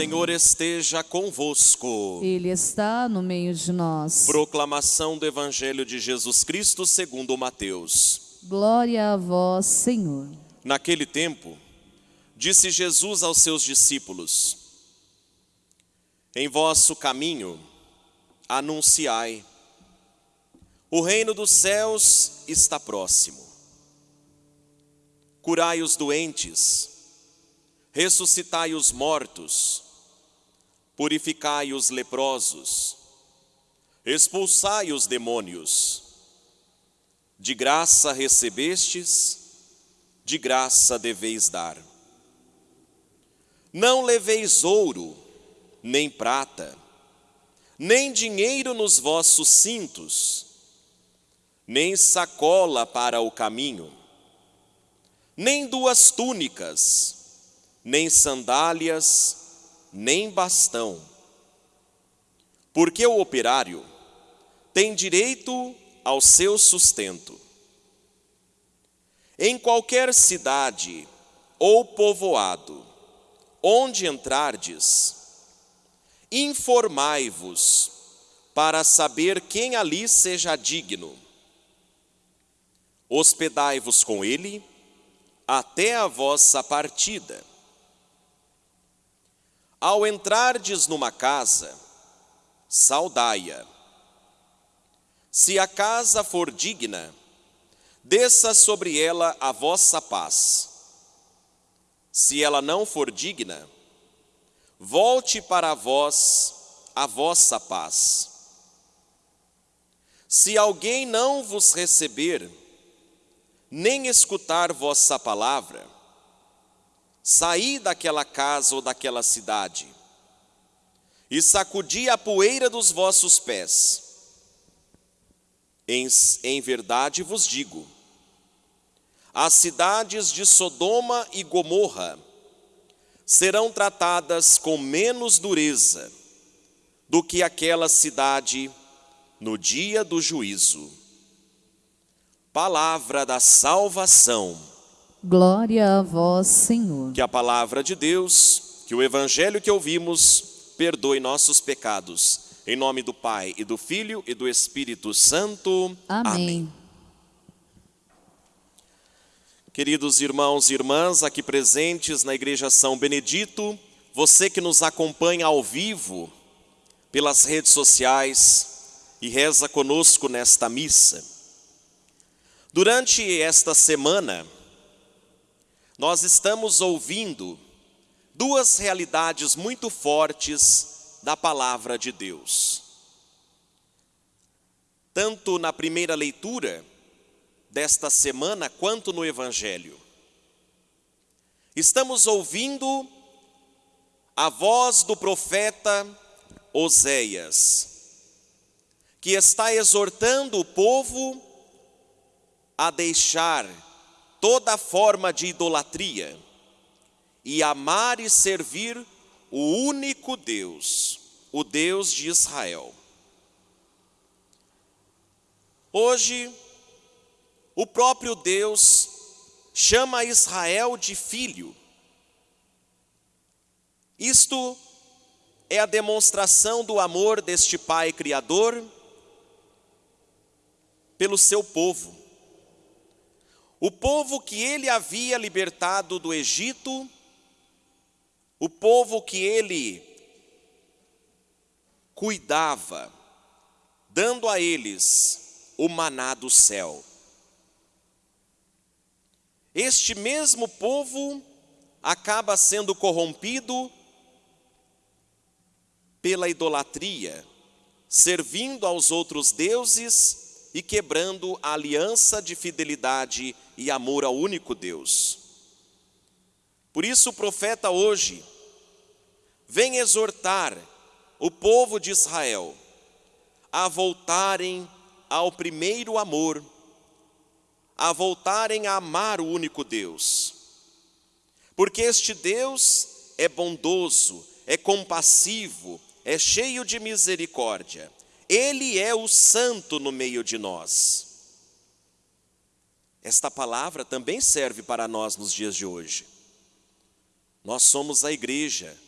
Senhor esteja convosco. Ele está no meio de nós. Proclamação do Evangelho de Jesus Cristo segundo Mateus. Glória a vós, Senhor. Naquele tempo, disse Jesus aos seus discípulos: Em vosso caminho anunciai: O reino dos céus está próximo. Curai os doentes, ressuscitai os mortos, purificai os leprosos, expulsai os demônios. De graça recebestes, de graça deveis dar. Não leveis ouro, nem prata, nem dinheiro nos vossos cintos, nem sacola para o caminho, nem duas túnicas, nem sandálias, nem bastão. Porque o operário tem direito ao seu sustento. Em qualquer cidade ou povoado, onde entrardes, informai-vos para saber quem ali seja digno. Hospedai-vos com ele até a vossa partida. Ao entrardes numa casa, saudai-a. Se a casa for digna, desça sobre ela a vossa paz. Se ela não for digna, volte para vós a vossa paz. Se alguém não vos receber, nem escutar vossa palavra, saí daquela casa ou daquela cidade e sacudi a poeira dos vossos pés. Em, em verdade vos digo, as cidades de Sodoma e Gomorra serão tratadas com menos dureza do que aquela cidade no dia do juízo. Palavra da salvação. Glória a vós, Senhor. Que a palavra de Deus, que o evangelho que ouvimos, perdoe nossos pecados. Em nome do Pai e do Filho e do Espírito Santo. Amém. Amém. Queridos irmãos e irmãs aqui presentes na Igreja São Benedito, você que nos acompanha ao vivo pelas redes sociais e reza conosco nesta missa. Durante esta semana, nós estamos ouvindo duas realidades muito fortes da palavra de Deus. Tanto na primeira leitura desta semana, quanto no Evangelho. Estamos ouvindo a voz do profeta Oséias, que está exortando o povo a deixar toda forma de idolatria e amar e servir o único Deus, o Deus de Israel. Hoje, o próprio Deus chama Israel de filho. Isto é a demonstração do amor deste Pai Criador pelo seu povo. O povo que ele havia libertado do Egito, o povo que ele cuidava, dando a eles o maná do céu. Este mesmo povo acaba sendo corrompido pela idolatria, servindo aos outros deuses e quebrando a aliança de fidelidade e amor ao único Deus. Por isso o profeta hoje vem exortar o povo de Israel a voltarem ao primeiro amor, a voltarem a amar o único Deus. Porque este Deus é bondoso, é compassivo, é cheio de misericórdia ele é o santo no meio de nós. Esta palavra também serve para nós nos dias de hoje. Nós somos a igreja,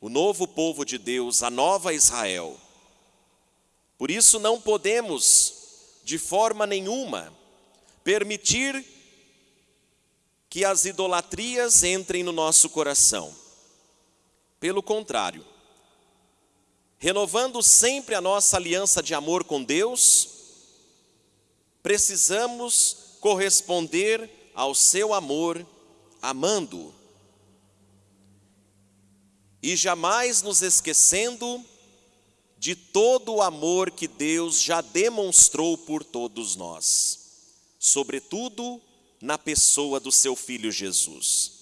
o novo povo de Deus, a nova Israel. Por isso não podemos, de forma nenhuma, permitir que as idolatrias entrem no nosso coração. Pelo contrário, renovando sempre a nossa aliança de amor com Deus, precisamos corresponder ao seu amor, amando-o. E jamais nos esquecendo de todo o amor que Deus já demonstrou por todos nós, sobretudo na pessoa do seu filho Jesus.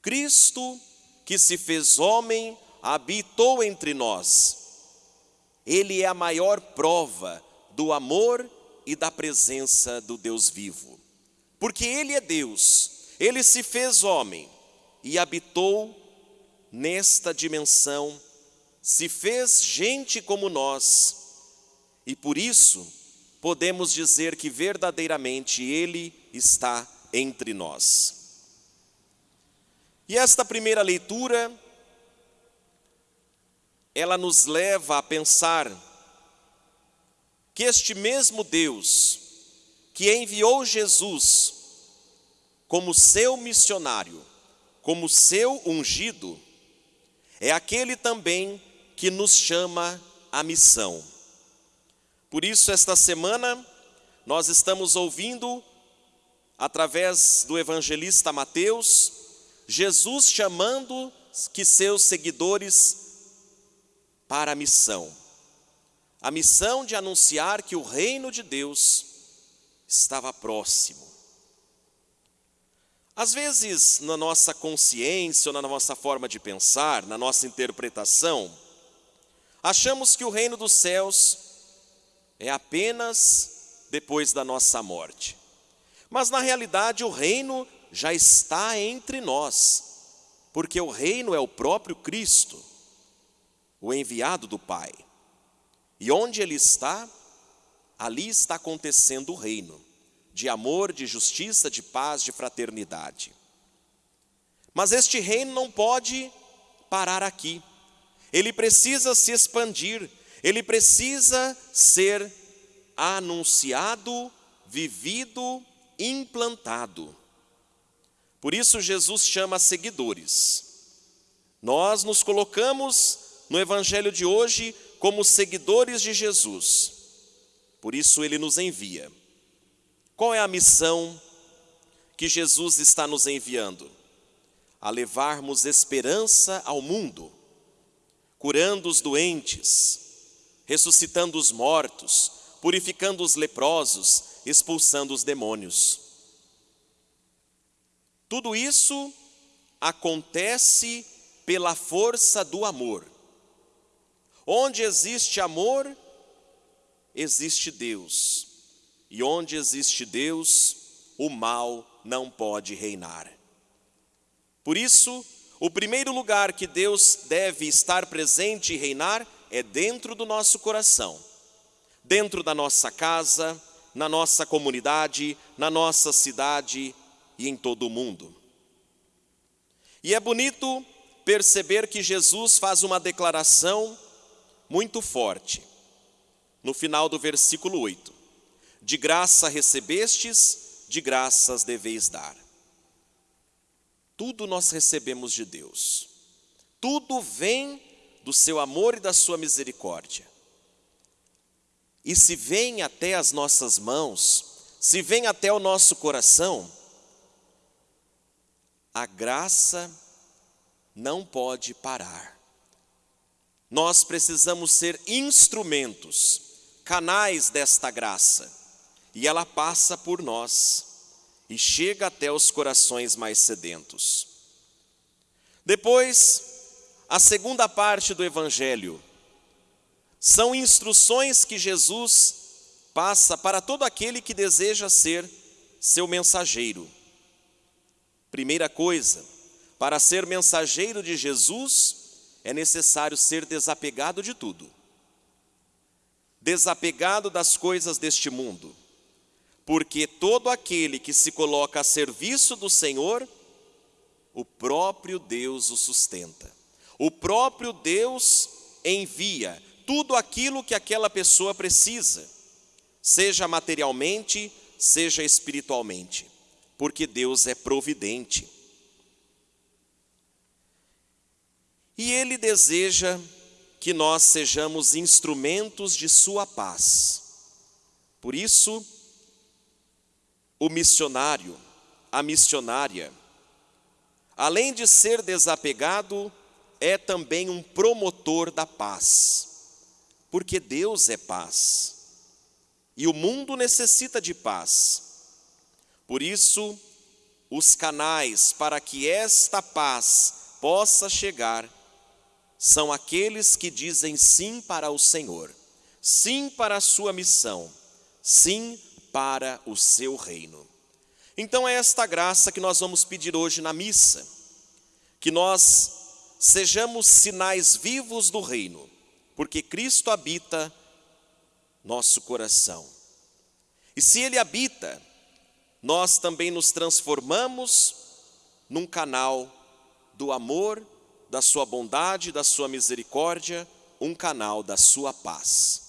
Cristo, que se fez homem, habitou entre nós. Ele é a maior prova do amor e da presença do Deus vivo. Porque Ele é Deus, Ele se fez homem e habitou nesta dimensão, se fez gente como nós, e por isso podemos dizer que verdadeiramente Ele está entre nós. E esta primeira leitura, ela nos leva a pensar que este mesmo Deus que enviou Jesus como seu missionário, como seu ungido, é aquele também que nos chama à missão. Por isso, esta semana, nós estamos ouvindo, através do evangelista Mateus, Jesus chamando que seus seguidores para a missão. A missão de anunciar que o reino de Deus estava próximo. Às vezes, na nossa consciência ou na nossa forma de pensar, na nossa interpretação, achamos que o reino dos céus é apenas depois da nossa morte. Mas na realidade o reino já está entre nós, porque o reino é o próprio Cristo, o enviado do Pai. E onde ele está, ali está acontecendo o reino de amor, de justiça, de paz, de fraternidade. Mas este reino não pode parar aqui. Ele precisa se expandir, ele precisa ser anunciado, vivido, implantado. Por isso Jesus chama seguidores. Nós nos colocamos no evangelho de hoje como seguidores de Jesus. Por isso ele nos envia. Qual é a missão que Jesus está nos enviando? A levarmos esperança ao mundo, curando os doentes, ressuscitando os mortos, purificando os leprosos, expulsando os demônios. Tudo isso acontece pela força do amor. Onde existe amor, existe Deus. E onde existe Deus, o mal não pode reinar. Por isso, o primeiro lugar que Deus deve estar presente e reinar é dentro do nosso coração, dentro da nossa casa, na nossa comunidade, na nossa cidade e em todo o mundo. E é bonito perceber que Jesus faz uma declaração muito forte, no final do versículo 8: De graça recebestes, de graças deveis dar. Tudo nós recebemos de Deus, tudo vem do seu amor e da sua misericórdia. E se vem até as nossas mãos, se vem até o nosso coração, a graça não pode parar. Nós precisamos ser instrumentos, canais desta graça, e ela passa por nós e chega até os corações mais sedentos. Depois, a segunda parte do Evangelho são instruções que Jesus passa para todo aquele que deseja ser seu mensageiro. Primeira coisa, para ser mensageiro de Jesus, é necessário ser desapegado de tudo. Desapegado das coisas deste mundo. Porque todo aquele que se coloca a serviço do Senhor o próprio Deus o sustenta. O próprio Deus envia tudo aquilo que aquela pessoa precisa, seja materialmente, seja espiritualmente, porque Deus é providente. E Ele deseja que nós sejamos instrumentos de Sua paz. Por isso, o missionário, a missionária, além de ser desapegado, é também um promotor da paz, porque Deus é paz e o mundo necessita de paz. Por isso, os canais para que esta paz possa chegar são aqueles que dizem sim para o Senhor, sim para a sua missão, sim para o seu reino. Então é esta graça que nós vamos pedir hoje na missa, que nós sejamos sinais vivos do reino, porque Cristo habita nosso coração. E se Ele habita, nós também nos transformamos num canal do amor da sua bondade, da sua misericórdia, um canal da sua paz.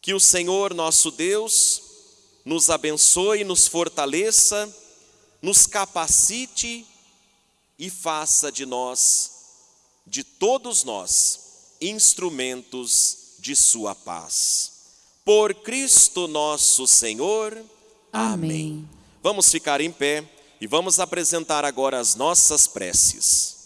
Que o Senhor nosso Deus nos abençoe, nos fortaleça, nos capacite e faça de nós, de todos nós, instrumentos de sua paz. Por Cristo nosso Senhor. Amém. Amém. Vamos ficar em pé e vamos apresentar agora as nossas preces.